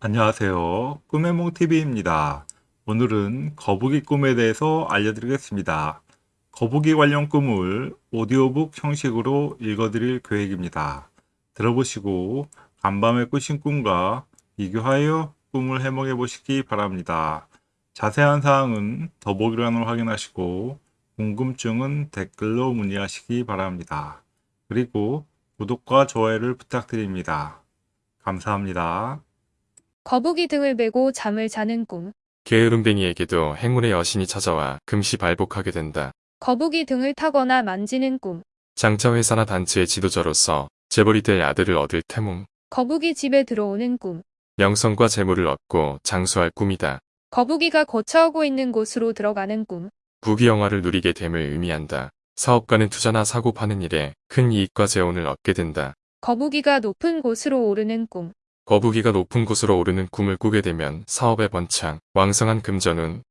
안녕하세요. 꿈의 몽TV입니다. 오늘은 거북이 꿈에 대해서 알려드리겠습니다. 거북이 관련 꿈을 오디오북 형식으로 읽어드릴 계획입니다. 들어보시고 간밤에 꾸신 꿈과 비교하여 꿈을 해몽해 보시기 바랍니다. 자세한 사항은 더보기란을 확인하시고 궁금증은 댓글로 문의하시기 바랍니다. 그리고 구독과 좋아요를 부탁드립니다. 감사합니다. 거북이 등을 메고 잠을 자는 꿈. 게으름뱅이에게도 행운의 여신이 찾아와 금시 발복하게 된다. 거북이 등을 타거나 만지는 꿈. 장차 회사나 단체의 지도자로서 재벌이 될 아들을 얻을 태몽. 거북이 집에 들어오는 꿈. 명성과 재물을 얻고 장수할 꿈이다. 거북이가 거처하고 있는 곳으로 들어가는 꿈. 부귀영화를 누리게 됨을 의미한다. 사업가는 투자나 사고 파는 일에 큰 이익과 재원을 얻게 된다. 거북이가 높은 곳으로 오르는 꿈. 거북이가 높은 곳으로 오르는 꿈을 꾸게 되면 사업의 번창, 왕성한 금전운,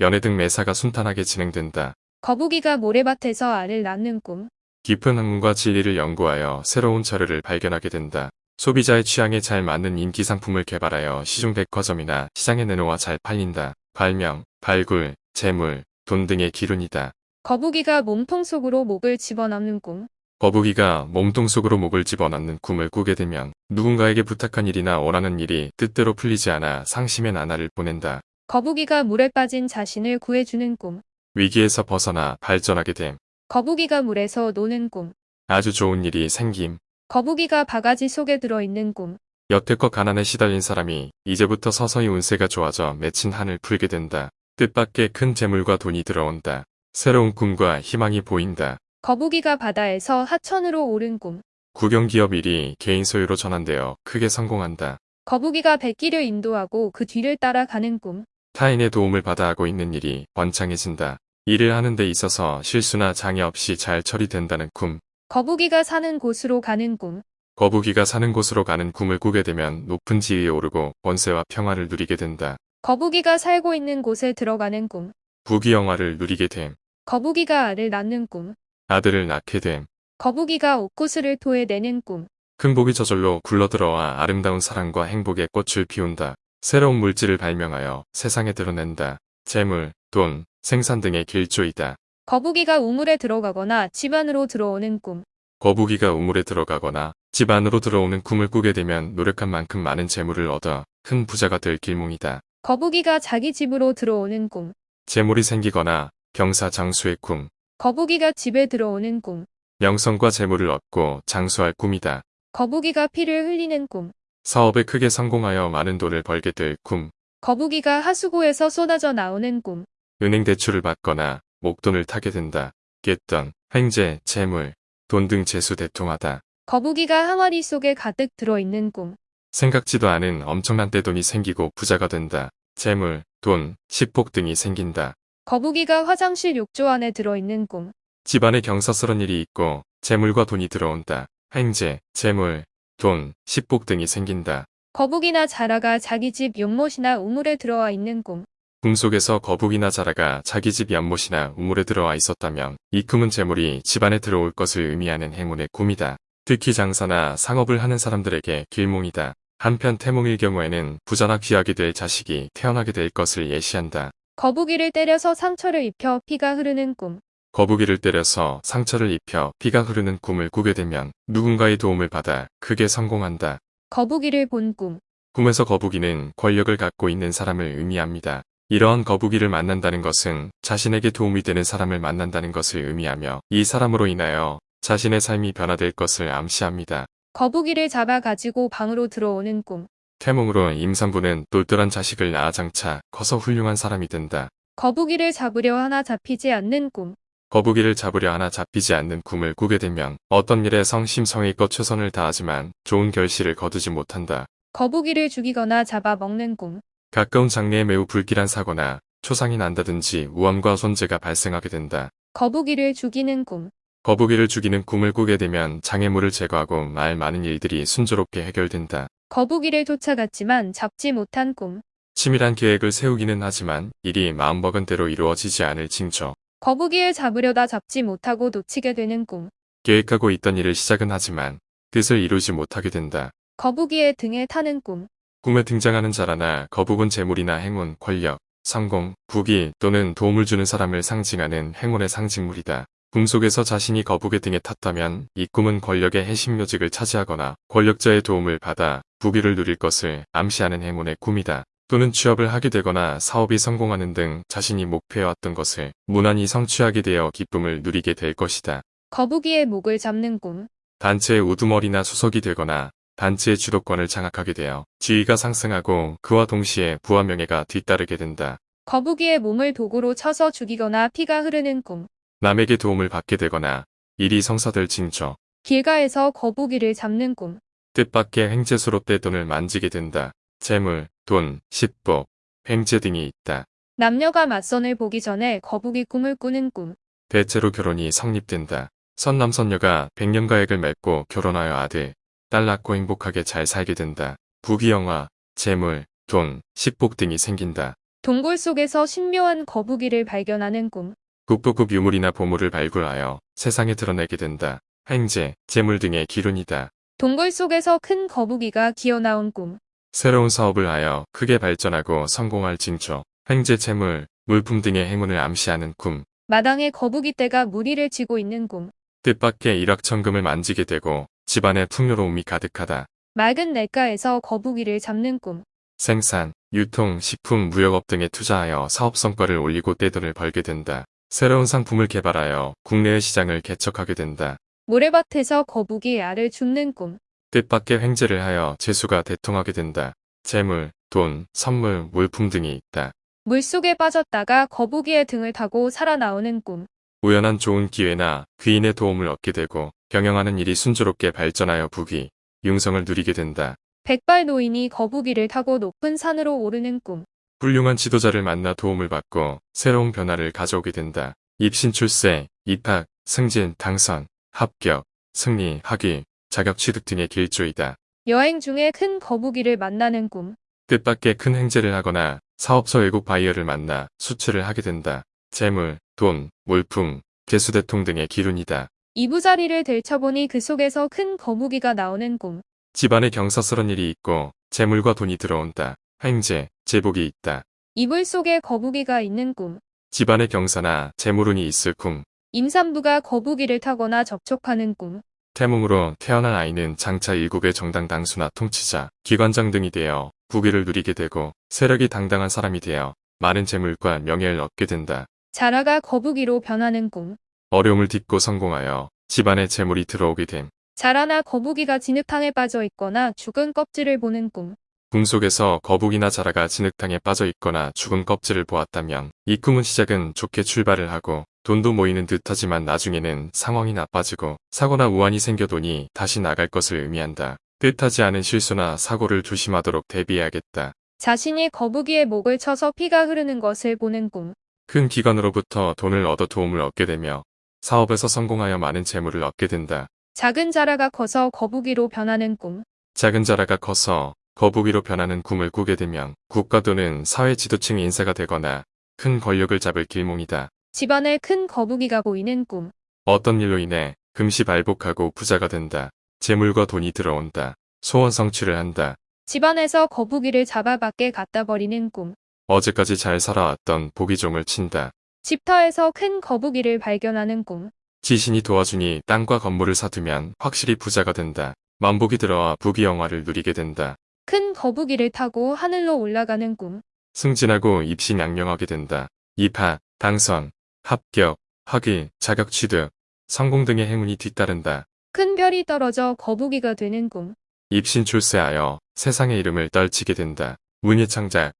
연애 등 매사가 순탄하게 진행된다. 거북이가 모래밭에서 알을 낳는 꿈. 깊은 학문과 진리를 연구하여 새로운 자료를 발견하게 된다. 소비자의 취향에 잘 맞는 인기 상품을 개발하여 시중 백화점이나 시장에 내놓아 잘 팔린다. 발명, 발굴, 재물, 돈 등의 기운이다. 거북이가 몸통 속으로 목을 집어넣는 꿈. 거북이가 몸통 속으로 목을 집어넣는 꿈을 꾸게 되면 누군가에게 부탁한 일이나 원하는 일이 뜻대로 풀리지 않아 상심의 나날을 보낸다. 거북이가 물에 빠진 자신을 구해주는 꿈. 위기에서 벗어나 발전하게 됨. 거북이가 물에서 노는 꿈. 아주 좋은 일이 생김. 거북이가 바가지 속에 들어있는 꿈. 여태껏 가난에 시달린 사람이 이제부터 서서히 운세가 좋아져 맺힌 한을 풀게 된다. 뜻밖의 큰 재물과 돈이 들어온다. 새로운 꿈과 희망이 보인다. 거북이가 바다에서 하천으로 오른 꿈. 국영기업 일이 개인 소유로 전환되어 크게 성공한다. 거북이가 백기를 인도하고 그 뒤를 따라가는 꿈. 타인의 도움을 받아 하고 있는 일이 번창해진다. 일을 하는 데 있어서 실수나 장애 없이 잘 처리된다는 꿈. 거북이가 사는 곳으로 가는 꿈. 거북이가 사는 곳으로 가는 꿈을 꾸게 되면 높은 지위에 오르고 번세와 평화를 누리게 된다. 거북이가 살고 있는 곳에 들어가는 꿈. 부귀영화를 누리게 됨. 거북이가 알을 낳는 꿈. 아들을 낳게 됨. 거북이가 옥구슬을 토해내는 꿈. 큰 복이 저절로 굴러들어와 아름다운 사랑과 행복의 꽃을 피운다. 새로운 물질을 발명하여 세상에 드러낸다. 재물, 돈, 생산 등의 길조이다. 거북이가 우물에 들어가거나 집 안으로 들어오는 꿈. 거북이가 우물에 들어가거나 집 안으로 들어오는 꿈을 꾸게 되면 노력한 만큼 많은 재물을 얻어 큰 부자가 될 길몽이다. 거북이가 자기 집으로 들어오는 꿈. 재물이 생기거나 경사장수의 꿈, 거북이가 집에 들어오는 꿈. 명성과 재물을 얻고 장수할 꿈이다. 거북이가 피를 흘리는 꿈. 사업에 크게 성공하여 많은 돈을 벌게 될 꿈, 거북이가 하수구에서 쏟아져 나오는 꿈. 은행 대출을 받거나 목돈을 타게 된다. 깼던 횡재, 재물, 돈 등 재수 대통하다. 거북이가 항아리 속에 가득 들어있는 꿈. 생각지도 않은 엄청난 떼돈이 생기고 부자가 된다. 재물, 돈, 식복 등이 생긴다. 거북이가 화장실 욕조 안에 들어있는 꿈. 집안에 경사스런 일이 있고 재물과 돈이 들어온다. 횡재, 재물, 돈, 식복 등이 생긴다. 거북이나 자라가 자기 집 연못이나 우물에 들어와 있는 꿈. 꿈속에서 거북이나 자라가 자기 집 연못이나 우물에 들어와 있었다면 이 꿈은 재물이 집안에 들어올 것을 의미하는 행운의 꿈이다. 특히 장사나 상업을 하는 사람들에게 길몽이다. 한편 태몽일 경우에는 부자나 귀하게 될 자식이 태어나게 될 것을 예시한다. 거북이를 때려서 상처를 입혀 피가 흐르는 꿈. 거북이를 때려서 상처를 입혀 피가 흐르는 꿈을 꾸게 되면 누군가의 도움을 받아 크게 성공한다. 거북이를 본 꿈. 꿈에서 거북이는 권력을 갖고 있는 사람을 의미합니다. 이러한 거북이를 만난다는 것은 자신에게 도움이 되는 사람을 만난다는 것을 의미하며 이 사람으로 인하여 자신의 삶이 변화될 것을 암시합니다. 거북이를 잡아 가지고 방으로 들어오는 꿈. 태몽으로 임산부는 똘똘한 자식을 낳아 장차 커서 훌륭한 사람이 된다. 거북이를 잡으려 하나 잡히지 않는 꿈. 거북이를 잡으려 하나 잡히지 않는 꿈을 꾸게 되면 어떤 일에 성심성의껏 최선을 다하지만 좋은 결실을 거두지 못한다. 거북이를 죽이거나 잡아 먹는 꿈. 가까운 장래에 매우 불길한 사고나 초상이 난다든지 우환과 손재가 발생하게 된다. 거북이를 죽이는 꿈. 거북이를 죽이는 꿈을 꾸게 되면 장애물을 제거하고 말 많은 일들이 순조롭게 해결된다. 거북이를 쫓아갔지만 잡지 못한 꿈. 치밀한 계획을 세우기는 하지만 일이 마음먹은 대로 이루어지지 않을 징조. 거북이를 잡으려다 잡지 못하고 놓치게 되는 꿈. 계획하고 있던 일을 시작은 하지만 뜻을 이루지 못하게 된다. 거북이의 등에 타는 꿈. 꿈에 등장하는 자라나 거북은 재물이나 행운, 권력, 성공, 부귀 또는 도움을 주는 사람을 상징하는 행운의 상징물이다. 꿈속에서 자신이 거북의 등에 탔다면 이 꿈은 권력의 핵심 요직을 차지하거나 권력자의 도움을 받아 부귀를 누릴 것을 암시하는 행운의 꿈이다. 또는 취업을 하게 되거나 사업이 성공하는 등 자신이 목표해왔던 것을 무난히 성취하게 되어 기쁨을 누리게 될 것이다. 거북이의 목을 잡는 꿈. 단체의 우두머리나 수석이 되거나 단체의 주도권을 장악하게 되어 지위가 상승하고 그와 동시에 부와 명예가 뒤따르게 된다. 거북이의 몸을 도구로 쳐서 죽이거나 피가 흐르는 꿈. 남에게 도움을 받게 되거나 일이 성사될 징조, 길가에서 거북이를 잡는 꿈. 뜻밖의 횡재수로 떼돈을 만지게 된다. 재물, 돈, 식복, 횡재 등이 있다. 남녀가 맞선을 보기 전에 거북이 꿈을 꾸는 꿈. 대체로 결혼이 성립된다. 선남선녀가 백년가액을 맺고 결혼하여 아들, 딸 낳고 행복하게 잘 살게 된다. 부귀영화, 재물, 돈, 식복 등이 생긴다. 동굴 속에서 신묘한 거북이를 발견하는 꿈. 국보급 유물이나 보물을 발굴하여 세상에 드러내게 된다. 횡재, 재물 등의 기운이다. 동굴 속에서 큰 거북이가 기어나온 꿈. 새로운 사업을 하여 크게 발전하고 성공할 징조, 횡재 재물, 물품 등의 행운을 암시하는 꿈, 마당에 거북이 떼가 무리를 지고 있는 꿈. 뜻밖의 일확천금을 만지게 되고 집안에 풍요로움이 가득하다. 맑은 냇가에서 거북이를 잡는 꿈. 생산, 유통, 식품, 무역업 등에 투자하여 사업 성과를 올리고 떼돈을 벌게 된다. 새로운 상품을 개발하여 국내의 시장을 개척하게 된다. 모래밭에서 거북이 알을 줍는 꿈. 뜻밖의 횡재를 하여 재수가 대통하게 된다. 재물, 돈, 선물, 물품 등이 있다. 물속에 빠졌다가 거북이의 등을 타고 살아나오는 꿈. 우연한 좋은 기회나 귀인의 도움을 얻게 되고 경영하는 일이 순조롭게 발전하여 부귀, 융성을 누리게 된다. 백발 노인이 거북이를 타고 높은 산으로 오르는 꿈. 훌륭한 지도자를 만나 도움을 받고 새로운 변화를 가져오게 된다. 입신 출세, 입학, 승진, 당선, 합격, 승리, 학위, 자격 취득 등의 길조이다. 여행 중에 큰 거북이를 만나는 꿈. 뜻밖의 큰 횡재를 하거나 사업상 외국 바이어를 만나 수출을 하게 된다. 재물, 돈, 물품, 재수대통 등의 기운이다. 이부자리를 들춰보니 그 속에서 큰 거북이가 나오는 꿈. 집안에 경사스런 일이 있고 재물과 돈이 들어온다. 횡재, 제복이 있다. 이불 속에 거북이가 있는 꿈. 집안에 경사나 재물운이 있을 꿈. 임산부가 거북이를 타거나 접촉하는 꿈. 태몽으로 태어난 아이는 장차 일국의 정당 당수나 통치자, 기관장 등이 되어 부귀를 누리게 되고 세력이 당당한 사람이 되어 많은 재물과 명예를 얻게 된다. 자라가 거북이로 변하는 꿈. 어려움을 딛고 성공하여 집안에 재물이 들어오게 됨. 자라나 거북이가 진흙탕에 빠져 있거나 죽은 껍질을 보는 꿈. 꿈속에서 거북이나 자라가 진흙탕에 빠져 있거나 죽은 껍질을 보았다면 이 꿈은 시작은 좋게 출발을 하고 돈도 모이는 듯하지만 나중에는 상황이 나빠지고 사고나 우환이 생겨도니 다시 나갈 것을 의미한다. 뜻하지 않은 실수나 사고를 조심하도록 대비해야겠다. 자신이 거북이의 목을 쳐서 피가 흐르는 것을 보는 꿈. 큰 기관으로부터 돈을 얻어 도움을 얻게 되며 사업에서 성공하여 많은 재물을 얻게 된다. 작은 자라가 커서 거북이로 변하는 꿈. 작은 자라가 커서 거북이로 변하는 꿈을 꾸게 되면 국가 또는 사회 지도층 인사가 되거나 큰 권력을 잡을 길몽이다. 집안에 큰 거북이가 보이는 꿈. 어떤 일로 인해 금시 발복하고 부자가 된다. 재물과 돈이 들어온다. 소원 성취를 한다. 집안에서 거북이를 잡아 밖에 갖다 버리는 꿈. 어제까지 잘 살아왔던 보기종을 친다. 집터에서 큰 거북이를 발견하는 꿈. 지신이 도와주니 땅과 건물을 사두면 확실히 부자가 된다. 만복이 들어와 부귀영화를 누리게 된다. 큰 거북이를 타고 하늘로 올라가는 꿈. 승진하고 입신양명하게 된다. 입학, 당선, 합격, 학위, 자격 취득, 성공 등의 행운이 뒤따른다. 큰 별이 떨어져 거북이가 되는 꿈. 입신 출세하여 세상의 이름을 떨치게 된다. 문예 창작,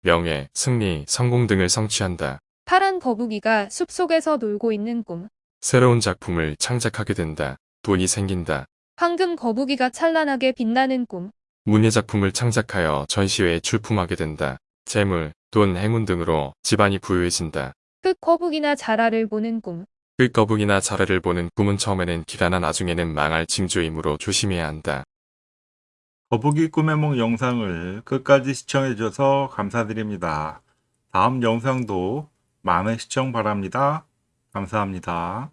명예, 승리, 성공 등을 성취한다. 파란 거북이가 숲속에서 놀고 있는 꿈. 새로운 작품을 창작하게 된다. 돈이 생긴다. 황금 거북이가 찬란하게 빛나는 꿈. 문예 작품을 창작하여 전시회에 출품하게 된다. 재물, 돈, 행운 등으로 집안이 부유해진다. 흙 거북이나 자라를 보는 꿈. 끝거북이나 자라를 보는 꿈은 처음에는 기라나 나중에는 망할 징조이므로 조심해야 한다. 거북이 꿈의 몽 영상을 끝까지 시청해주셔서 감사드립니다. 다음 영상도 많은 시청 바랍니다. 감사합니다.